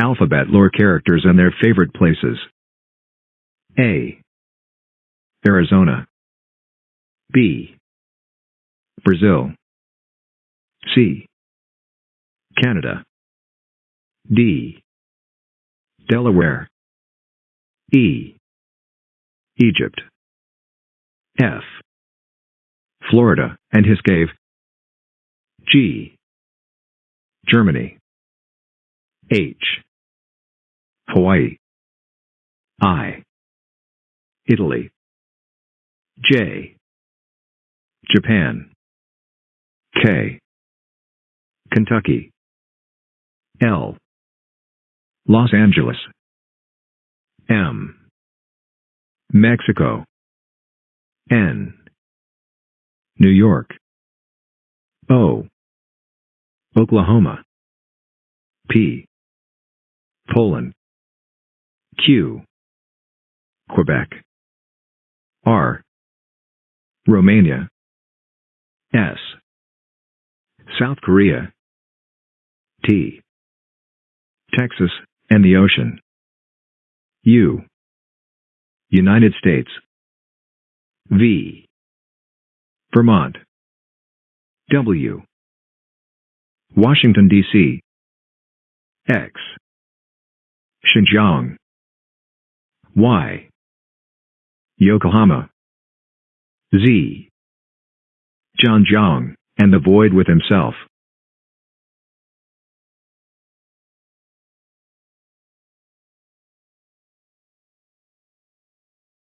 Alphabet lore characters and their favorite places. A. Arizona. B. Brazil. C. Canada. D. Delaware. E. Egypt. F. Florida and his cave. G. Germany. H. Hawaii. I. Italy. J. Japan. K. Kentucky. L. Los Angeles. M. Mexico. N. New York. O. Oklahoma. P. Poland. Q. Quebec. R. Romania. S. South Korea. T. Texas, and the ocean. U. United States. V. Vermont. W. Washington, D.C. X. Xinjiang. Y. Yokohama. Z. Zhejiang, and the void with himself.